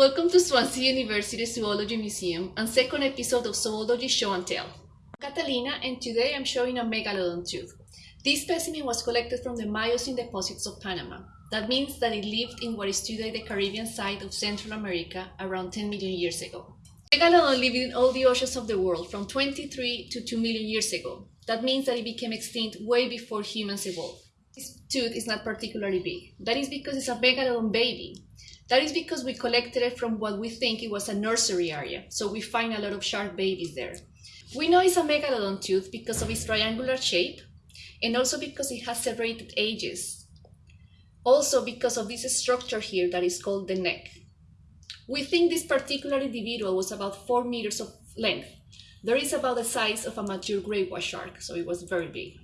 Swansea University Zoology Museum and second episode of Zoology Show and Tell. I'm Catalina and today I'm showing a megalodon tooth. This specimen was collected from the Miocene deposits of Panama. That means that it lived in what is today the Caribbean side of Central America around 10 million years ago. Megalodon lived in all the oceans of the world from 23 to 2 million years ago. That means that it became extinct way before humans evolved. This tooth is not particularly big. That is because it's a megalodon baby. That is because we collected it from what we think it was a nursery area, so we find a lot of shark babies there. We know it's a megalodon tooth because of its triangular shape and also because it has serrated edges. Also because of this structure here that is called the neck. We think this particular individual was about 4 meters of length. There is about the size of a mature wash shark, so it was very big.